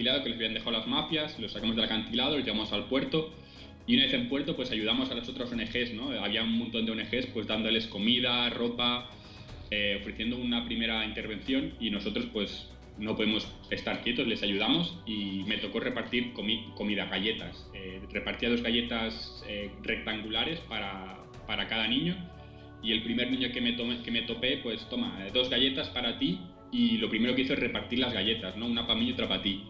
acantilado que les habían dejado las mafias, los sacamos del acantilado, los llevamos al puerto y una vez en puerto pues ayudamos a las otras ONGs, ¿no? Había un montón de ONGs pues dándoles comida, ropa, eh, ofreciendo una primera intervención y nosotros pues no podemos estar quietos, les ayudamos y me tocó repartir comida, galletas. Eh, repartía dos galletas eh, rectangulares para, para, cada niño y el primer niño que me, que me topé, pues toma, dos galletas para ti y lo primero que hizo es repartir las galletas, ¿no? Una para mí y otra para ti.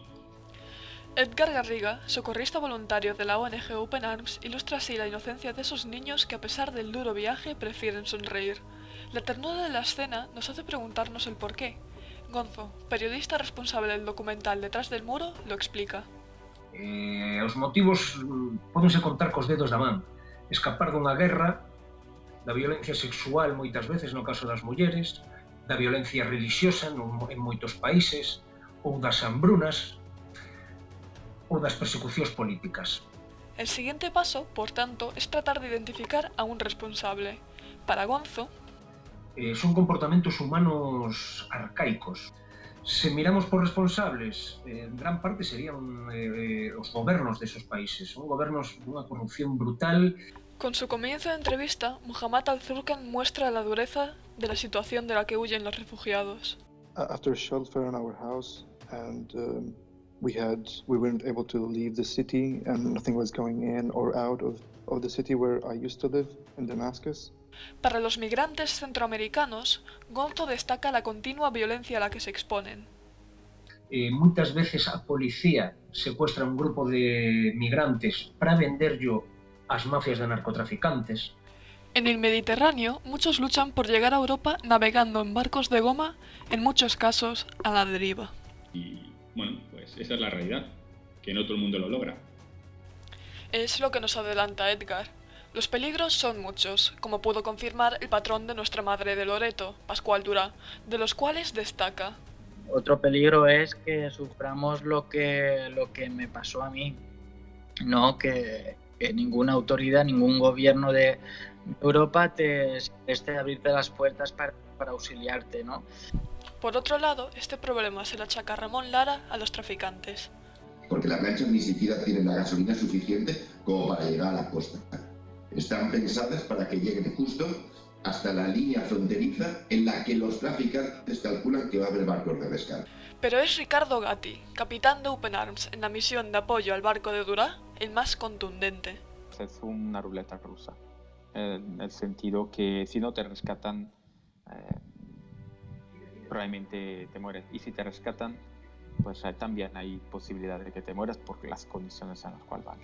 Edgar Garriga, socorrista voluntario de la ONG Open Arms, ilustra así la inocencia de esos niños que a pesar del duro viaje prefieren sonreír. La ternura de la escena nos hace preguntarnos el por qué. Gonzo, periodista responsable del documental Detrás del Muro, lo explica. Eh, os motivos mm, podense contar cos dedos da man. Escapar dunha guerra, da violencia sexual moitas veces no caso das mulleres, da violencia religiosa en moitos países, ou das hambrunas ou das persecucións políticas. El siguiente paso, por tanto, es tratar de identificar a un responsable. Para Gonzo, eh, son comportamentos humanos arcaicos. Se miramos por responsables, eh, en gran parte serían eh, os gobernos desos países. Son gobernos dunha corrupción brutal. Con su comienzo de entrevista, Muhammad al-Zurkan muestra la dureza de la situación de la que huyen los refugiados. After a shelter in our house and um, we had we weren't able to leave the city and nothing was going in or out of, of the city where I used to live in Damascus. Para los migrantes centroamericanos, Gonzo destaca la continua violencia a la que se exponen. Eh, muchas veces a policía secuestra un grupo de migrantes para venderlo a las mafias de narcotraficantes. En el Mediterráneo, muchos luchan por llegar a Europa navegando en barcos de goma, en muchos casos a la deriva. Y pues esa es la realidad, que no todo el mundo lo logra. Es lo que nos adelanta Edgar, los peligros son muchos, como pudo confirmar el patrón de nuestra madre de Loreto, Pascual Durá, de los cuales destaca. Otro peligro es que suframos lo que, lo que me pasó a mí, ¿no? Que, ninguna autoridad, ningún gobierno de Europa te esté a abrirte las puertas para, para auxiliarte, ¿no? Por otro lado, este problema se lo achaca Ramón Lara a los traficantes. Porque las lanchas ni siquiera tienen la gasolina suficiente como para llegar a la costa están pensadas para que lleguen justo hasta la línea fronteriza en la que los traficantes calculan que va a haber barcos de rescate. Pero es Ricardo Gatti, capitán de Open Arms en la misión de apoyo al barco de Dura, el más contundente. Es una ruleta rusa, en el sentido que si no te rescatan, probablemente te mueres. Y si te rescatan, pues también hay posibilidad de que te mueras por las condiciones en las cuales van.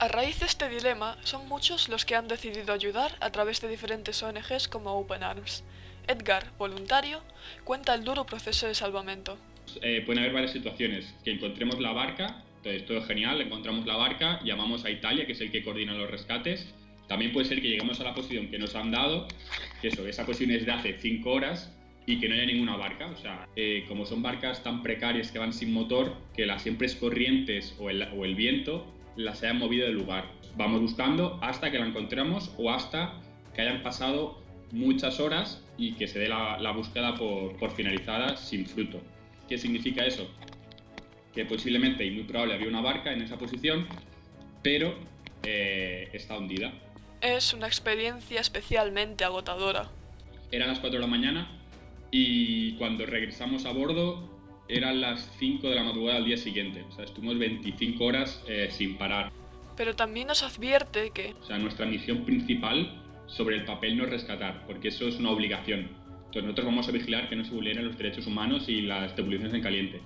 A raíz de este dilema, son muchos los que han decidido ayudar a través de diferentes ONGs como Open Arms. Edgar, voluntario, cuenta el duro proceso de salvamento. Eh, pueden haber varias situaciones, que encontremos la barca, entonces todo es genial, encontramos la barca, llamamos a Italia, que es el que coordina los rescates. También puede ser que lleguemos a la posición que nos han dado, que eso, esa posición es de hace 5 horas y que no haya ninguna barca. O sea, eh, como son barcas tan precarias que van sin motor, que las siempre es corrientes o el, o el viento las hayan movido del lugar. Vamos buscando hasta que la encontremos o hasta que hayan pasado muchas horas y que se dé la, búsqueda por, finalizada sin fruto. ¿Qué significa eso? Que posiblemente y muy probable había una barca en esa posición, pero eh, está hundida. Es una experiencia especialmente agotadora. Eran las 4 de la mañana y cuando regresamos a bordo eran las 5 de la madrugada al día siguiente. O sea, estuvimos 25 horas eh, sin parar. Pero también nos advierte que... O sea, nuestra misión principal sobre el papel no es rescatar, porque eso es una obligación. Entonces nosotros vamos a vigilar que no se vulneren los derechos humanos y las devoluciones en caliente.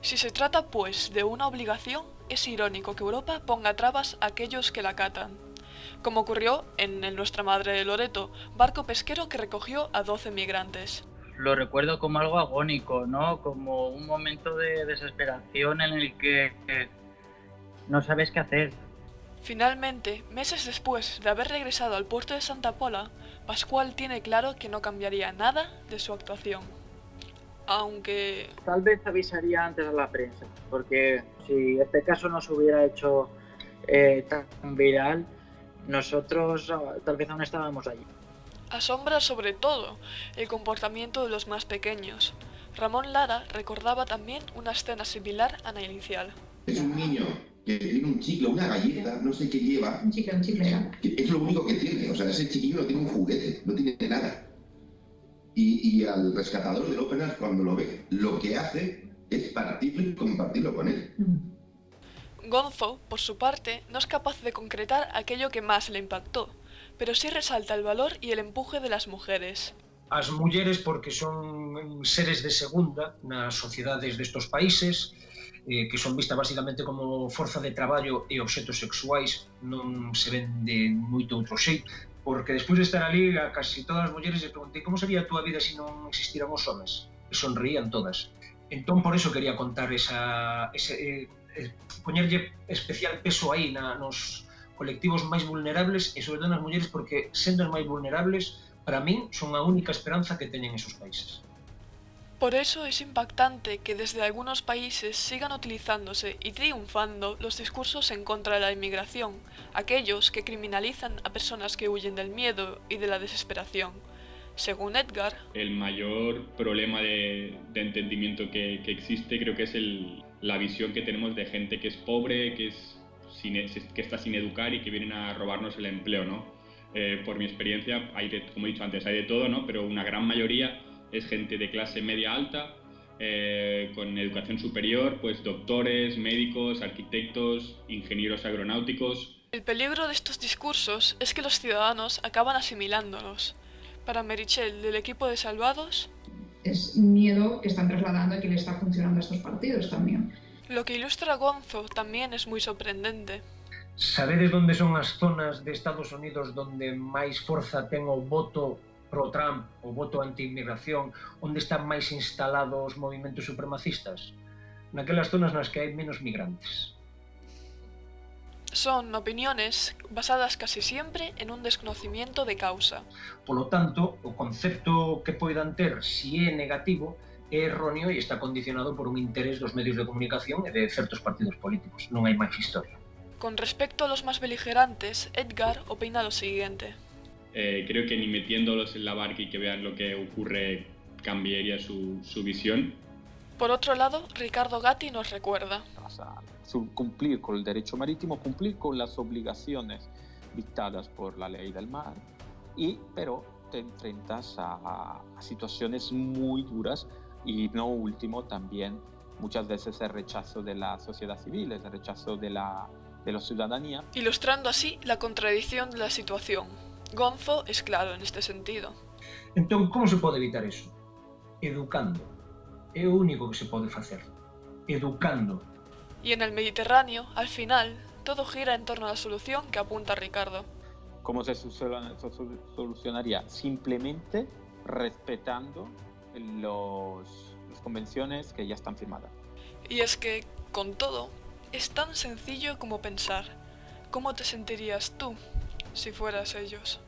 Si se trata, pues, de una obligación, es irónico que Europa ponga trabas a aquellos que la acatan. Como ocurrió en el Nuestra Madre de Loreto, barco pesquero que recogió a 12 migrantes lo recuerdo como algo agónico, ¿no? Como un momento de desesperación en el que no sabes qué hacer. Finalmente, meses después de haber regresado al puerto de Santa Pola, Pascual tiene claro que no cambiaría nada de su actuación. Aunque... Tal vez avisaría antes a la prensa, porque si este caso no se hubiera hecho eh, tan viral, nosotros ah, tal vez aún estábamos allí. Asombra sobre todo el comportamiento de los más pequeños. Ramón Lara recordaba también una escena similar a la inicial. Es un niño que tiene un chicle, una galleta, no sé qué lleva. Un chicle, un chicle. Es lo único que tiene. O sea, ese chiquillo no tiene un juguete, no tiene nada. Y, y al rescatador del Open Arms, cuando lo ve, lo que hace es partirlo y compartirlo con él. Mm. Gonzo, por su parte, no es capaz de concretar aquello que más le impactó, pero sí resalta el valor y el empuje de las mujeres. As mulleres porque son seres de segunda nas sociedades destos países, eh, que son vistas basicamente como forza de traballo e obxetos sexuais, non se ven de moito outro xeito, porque despois de estar ali a casi todas as mulleres lle preguntei como sería a túa vida se si non existiran os homens, e sonrían todas. Entón, por eso quería contar esa, ese, eh, eh, poñerlle especial peso aí na, nos, colectivos máis vulnerables e sobre todo nas mulleres porque sendo as máis vulnerables para min son a única esperanza que teñen esos países. Por eso es impactante que desde algunos países sigan utilizándose y triunfando los discursos en contra de la inmigración, aquellos que criminalizan a personas que huyen del miedo y de la desesperación. Según Edgar, el mayor problema de, de entendimiento que, que, existe creo que es el, la visión que tenemos de gente que es pobre, que, es sin, que está sin educar y que vienen a robarnos el empleo, ¿no? Eh, por mi experiencia, hay de, como he dicho antes, hay de todo, ¿no? Pero una gran mayoría es gente de clase media alta, eh, con educación superior, pues doctores, médicos, arquitectos, ingenieros aeronáuticos. El peligro de estos discursos es que los ciudadanos acaban asimilándolos. Para Merichel, del equipo de Salvados... Es miedo que están trasladando y que le está funcionando a estos partidos también. Lo que ilustra Gonzo también es muy sorprendente. Sabedes onde son as zonas de Estados Unidos donde máis forza ten o voto pro Trump, o voto anti-inmigración, onde están máis instalados os movimentos supremacistas? Naquelas zonas nas que hai menos migrantes. Son opiniones basadas casi siempre en un desconocimiento de causa. Por lo tanto, o concepto que poidan ter, si é negativo, erróneo e está condicionado por un interés dos medios de comunicación e de certos partidos políticos. Non hai máis historia. Con respecto a los más beligerantes, Edgar opina lo siguiente. eh, creo que ni metiéndolos en la barca y que vean lo que ocurre cambiaría su, su visión. Por otro lado, Ricardo Gatti nos recuerda. O sea, cumplir con el derecho marítimo, cumplir con las obligaciones dictadas por la ley del mar, y, pero te enfrentas a, a situaciones muy duras y no último también muchas veces el rechazo de la sociedad civil, el rechazo de la, de la ciudadanía. Ilustrando así la contradicción de la situación. Gonzo es claro en este sentido. Entón, como se pode evitar eso? Educando. É o único que se pode facer. Educando. Y en el Mediterráneo, al final, todo gira en torno a la solución que apunta Ricardo. ¿Cómo se solucionaría? Simplemente respetando los, las convenciones que ya están firmadas. Y es que, con todo, es tan sencillo como pensar, ¿cómo te sentirías tú si fueras ellos.